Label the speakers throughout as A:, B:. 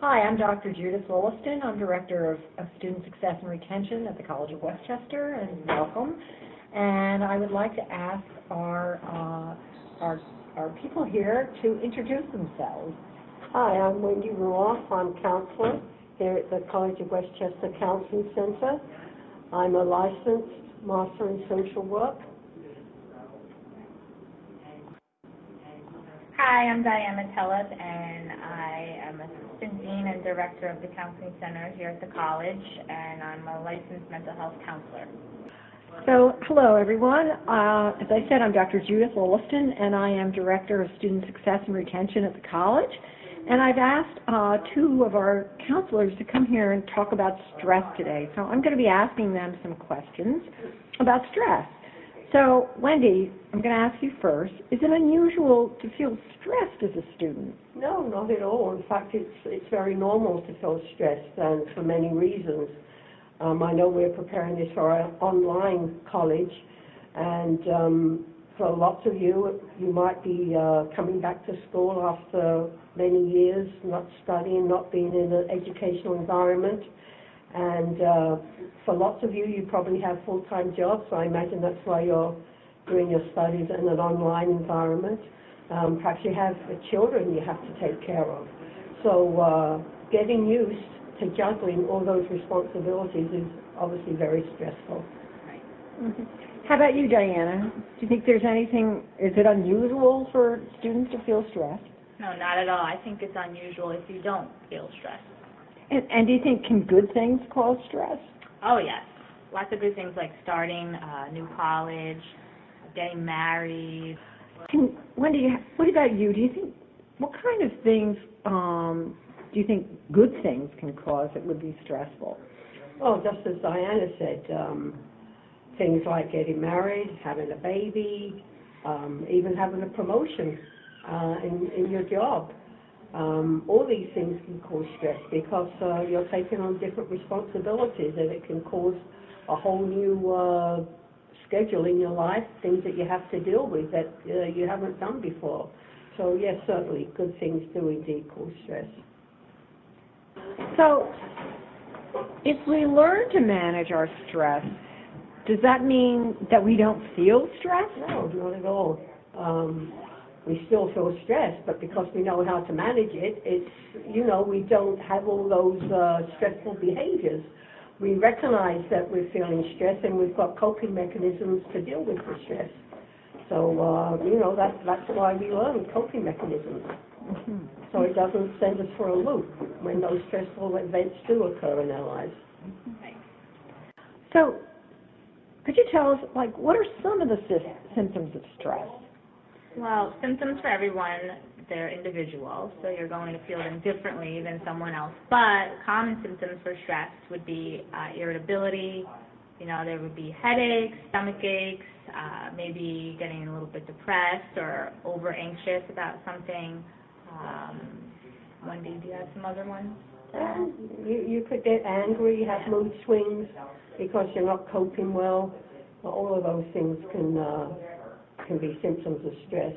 A: Hi, I'm Dr. Judith Wollaston. I'm Director of, of Student Success and Retention at the College of Westchester, and welcome. And I would like to ask our, uh, our, our people here to introduce themselves.
B: Hi, I'm Wendy Ruoff. I'm counselor here at the College of Westchester Counseling Center. I'm a licensed master in social work.
C: Hi, I'm Diana Tellez, and I am Assistant Dean and Director of the Counseling Center here at the college, and I'm a licensed mental health counselor.
A: So, hello everyone. Uh, as I said, I'm Dr. Judith Wollaston, and I am Director of Student Success and Retention at the college. And I've asked uh, two of our counselors to come here and talk about stress today. So I'm going to be asking them some questions about stress. So, Wendy, I'm going to ask you first. Is it unusual to feel stressed as a student?
B: No, not at all. In fact, it's it's very normal to feel stressed, and for many reasons. Um, I know we're preparing this for our online college, and um, for lots of you, you might be uh, coming back to school after many years not studying, not being in an educational environment. And uh, for lots of you, you probably have full-time jobs, so I imagine that's why you're doing your studies in an online environment. Um, perhaps you have children you have to take care of. So uh, getting used to juggling all those responsibilities is obviously very stressful.
A: Mm-hmm. How about you, Diana? Do you think there's anything, is it unusual for students to feel stressed?
C: No, not at all. I think it's unusual if you don't feel stressed.
A: And, and do you think can good things cause stress?
C: Oh, yes. Lots of good things like starting a new college, getting married.
A: Can, Wendy, what about you? Do you think, what kind of things um, do you think good things can cause that would be stressful?
B: Well, just as Diana said, um, things like getting married, having a baby, um, even having a promotion uh, in, in your job. Um, all these things can cause stress because uh, you're taking on different responsibilities and it can cause a whole new uh, schedule in your life, things that you have to deal with that uh, you haven't done before. So yes, certainly good things do indeed cause stress.
A: So if we learn to manage our stress, does that mean that we don't feel stress?
B: No, not at all. Um, we still feel stressed, but because we know how to manage it, it's, you know, we don't have all those uh, stressful behaviors. We recognize that we're feeling stress and we've got coping mechanisms to deal with the stress. So, uh, you know, that, that's why we learn coping mechanisms. Mm-hmm. So it doesn't send us for a loop when those stressful events do occur in our lives.
A: So, could you tell us, like, what are some of the sy- symptoms of stress?
C: Well, symptoms for everyone, they're individual, so you're going to feel them differently than someone else. But common symptoms for stress would be uh, irritability, you know, there would be headaches, stomach aches, uh, maybe getting a little bit depressed or over anxious about something. Um, Wendy, do you have some other ones?
B: Um, you, you could get angry, have mood swings because you're not coping well. All of those things can uh, can be symptoms of stress.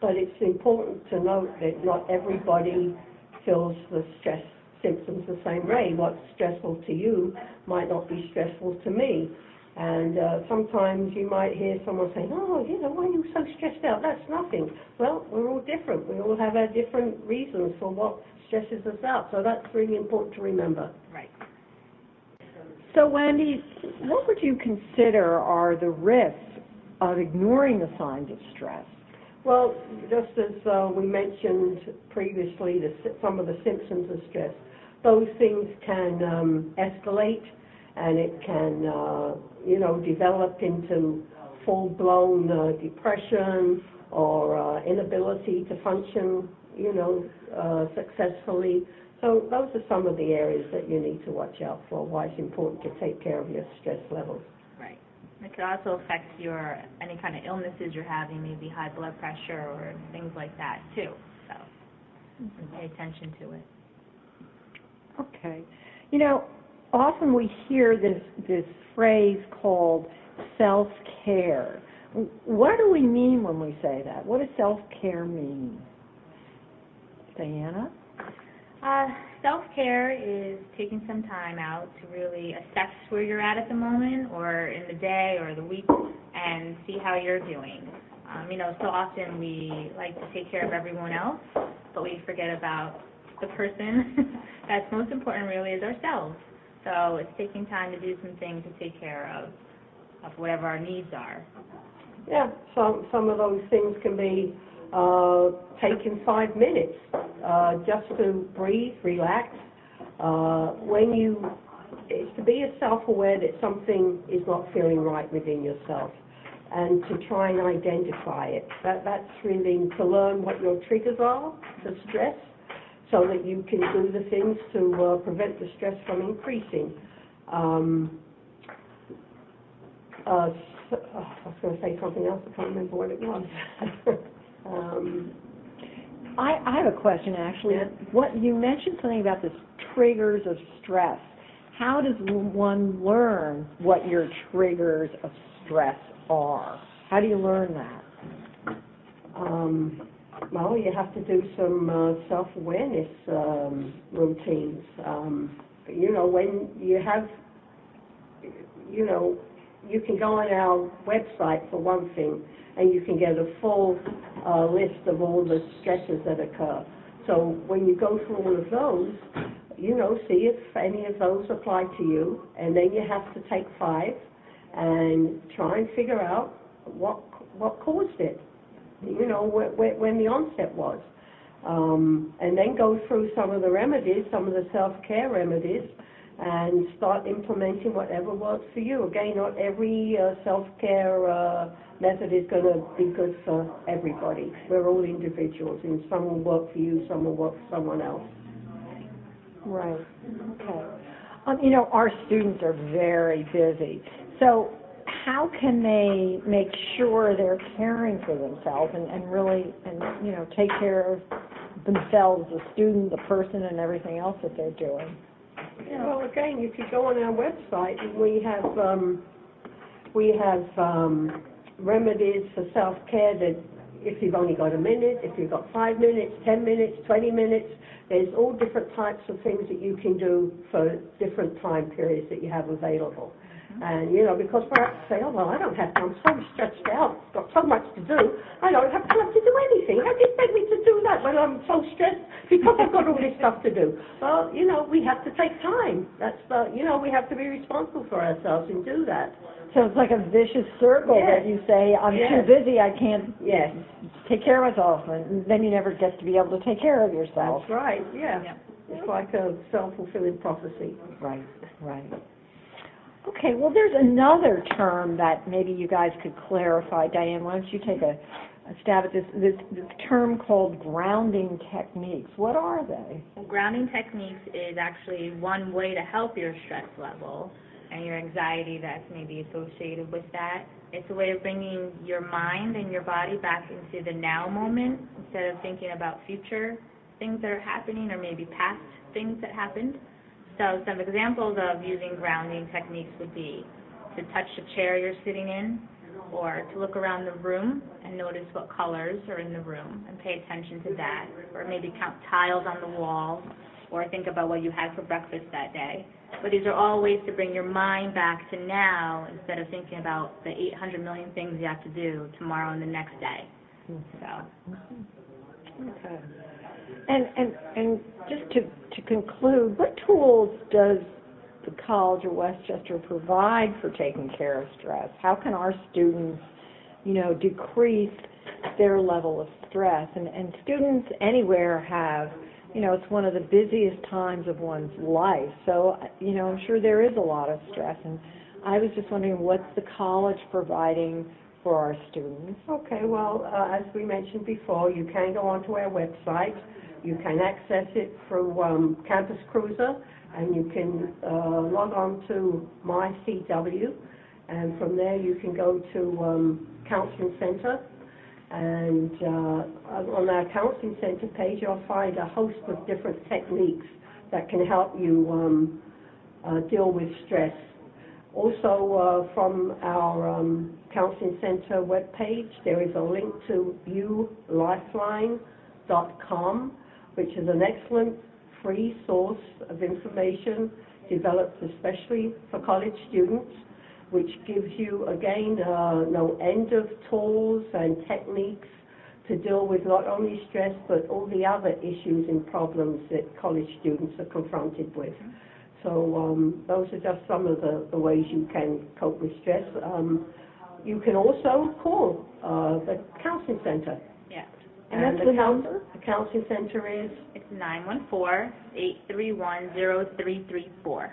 B: But it's important to note that not everybody feels the stress symptoms the same way. What's stressful to you might not be stressful to me. And uh, sometimes you might hear someone saying, oh, you know, why are you so stressed out? That's nothing. Well, we're all different. We all have our different reasons for what stresses us out. So that's really important to remember.
C: Right.
A: So, Wendy, what would you consider are the risks of ignoring the signs of stress?
B: Well, just as uh, we mentioned previously, the, some of the symptoms of stress, those things can um, escalate and it can, uh, you know, develop into full-blown uh, depression or uh, inability to function, you know, uh, successfully. So those are some of the areas that you need to watch out for, why it's important to take care of your stress levels.
C: It could also affect your any kind of illnesses you're having, maybe high blood pressure or things like that too. So mm-hmm. pay attention to it.
A: Okay. You know, often we hear this this phrase called self care. What do we mean when we say that? What does self care mean? Diana?
C: Uh, self-care is taking some time out to really assess where you're at at the moment or in the day or the week and see how you're doing. Um, you know, so often we like to take care of everyone else, but we forget about the person that's most important really is ourselves. So it's taking time to do some things to take care of, of whatever our needs are.
B: Yeah, some, some of those things can be, uh, taking five minutes, uh, just to breathe, relax. Uh, when you, it's to be self-aware that something is not feeling right within yourself and to try and identify it. That, that's really to learn what your triggers are for stress so that you can do the things to uh, prevent the stress from increasing. Um, uh, s- oh, I was going to say something else, I can't remember what it was. um,
A: I, I have a question, actually.
B: Yeah.
A: What, you mentioned something about the triggers of stress. How does one learn what your triggers of stress are? How do you learn that?
B: um, well, you have to do some uh, self-awareness um, routines. Um, you know, when you have, you know, you can go on our website for one thing, and you can get a full list of all the stresses that occur. So when you go through all of those, you know, see if any of those apply to you, and then you have to take five and try and figure out what what caused it. You know, wh- wh- when the onset was, um, and then go through some of the remedies, some of the self-care remedies, and start implementing whatever works for you. Again, not every uh, self-care uh, method is going to be good for everybody. We're all individuals, and some will work for you, some will work for someone else.
A: Right, okay. Um, you know, our students are very busy, so how can they make sure they're caring for themselves and, and really, and, you know, take care of themselves, the student, the person, and everything else that they're doing?
B: Well, again, if you go on our website, we have, um, we have, um, remedies for self-care that if you've only got a minute, if you've got five minutes, ten minutes, twenty minutes, there's all different types of things that you can do for different time periods that you have available. And, you know, because perhaps say, oh, well, I don't have time, I'm so stretched out, got so much to do, I don't have time to do anything. How do you expect me to do that when I'm so stressed because I've got all this stuff to do? Well, you know, we have to take time. That's the, you know, we have to be responsible for ourselves and do that.
A: So it's like a vicious circle that you say, I'm too busy, I can't
B: Yes,
A: take care of myself, and then you never get to be able to take care of yourself.
B: that's right, yeah.
C: Yeah.
B: It's like a self-fulfilling prophecy.
A: Right, right. Okay, well, there's another term that maybe you guys could clarify. Diane, why don't you take a, a stab at this, this, this term called grounding techniques. What are they?
C: Grounding techniques is actually one way to help your stress level and your anxiety that's maybe associated with that. It's a way of bringing your mind and your body back into the now moment instead of thinking about future things that are happening or maybe past things that happened. So some examples of using grounding techniques would be to touch the chair you're sitting in or to look around the room and notice what colors are in the room and pay attention to that or maybe count tiles on the wall or think about what you had for breakfast that day. But these are all ways to bring your mind back to now instead of thinking about the 800 million things you have to do tomorrow and the next day. Mm-hmm. So,
A: Okay. And, and, and just to, to conclude, what tools does the College of Westchester provide for taking care of stress? How can our students, you know, decrease their level of stress? And, and students anywhere have, you know, it's one of the busiest times of one's life. So, you know, I'm sure there is a lot of stress. And I was just wondering, what's the college providing for our students?
B: Okay, well, uh, as we mentioned before, you can go onto our website. You can access it through um, Campus Cruiser, and you can uh, log on to My CW, and from there you can go to um, Counseling Center. And uh, on our Counseling Center page, you'll find a host of different techniques that can help you um, uh, deal with stress. Also, uh, from our um, Counseling Center webpage, there is a link to ulifeline.com, which is an excellent free source of information developed especially for college students, which gives you, again, uh, no end of tools and techniques to deal with not only stress, but all the other issues and problems that college students are confronted with. So um, those are just some of the, the ways you can cope with stress. Um, you can also call uh, the counseling center.
C: Yeah.
A: And that's
B: the
A: the number?
B: The counseling center is,
C: It's nine one four eight three one zero three three four.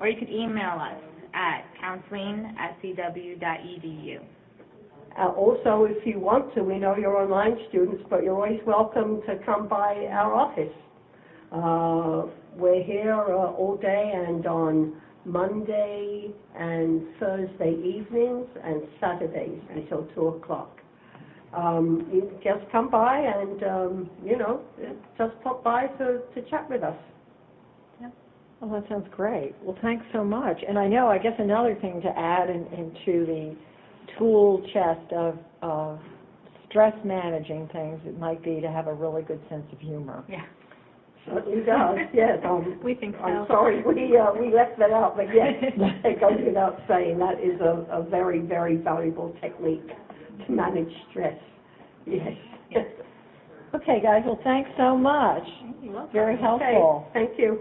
C: Or you could email us at counseling at cw.edu.
B: uh, also, if you want to, we know you're online students, but you're always welcome to come by our office. Uh, we're here uh, all day and on Monday and Thursday evenings and Saturdays until 2 o'clock. Um, you just come by and, um, you know, just pop by to, to chat with us. Yeah.
A: Well, that sounds great. Well, thanks so much. And I know, I guess another thing to add in, into the tool chest of, of stress managing things, it might be to have a really good sense of humor.
C: Yeah.
B: Certainly does, yes. Um,
C: We think so.
B: I'm sorry, we, uh, we left that out, but yes, it goes without saying, that is a, a very, very valuable technique to manage stress. Yes.
A: Okay, guys, well, thanks so much. Very
B: Okay,
A: helpful.
B: thank you.